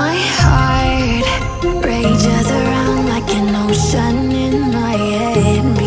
My heart rages around like an ocean in my head.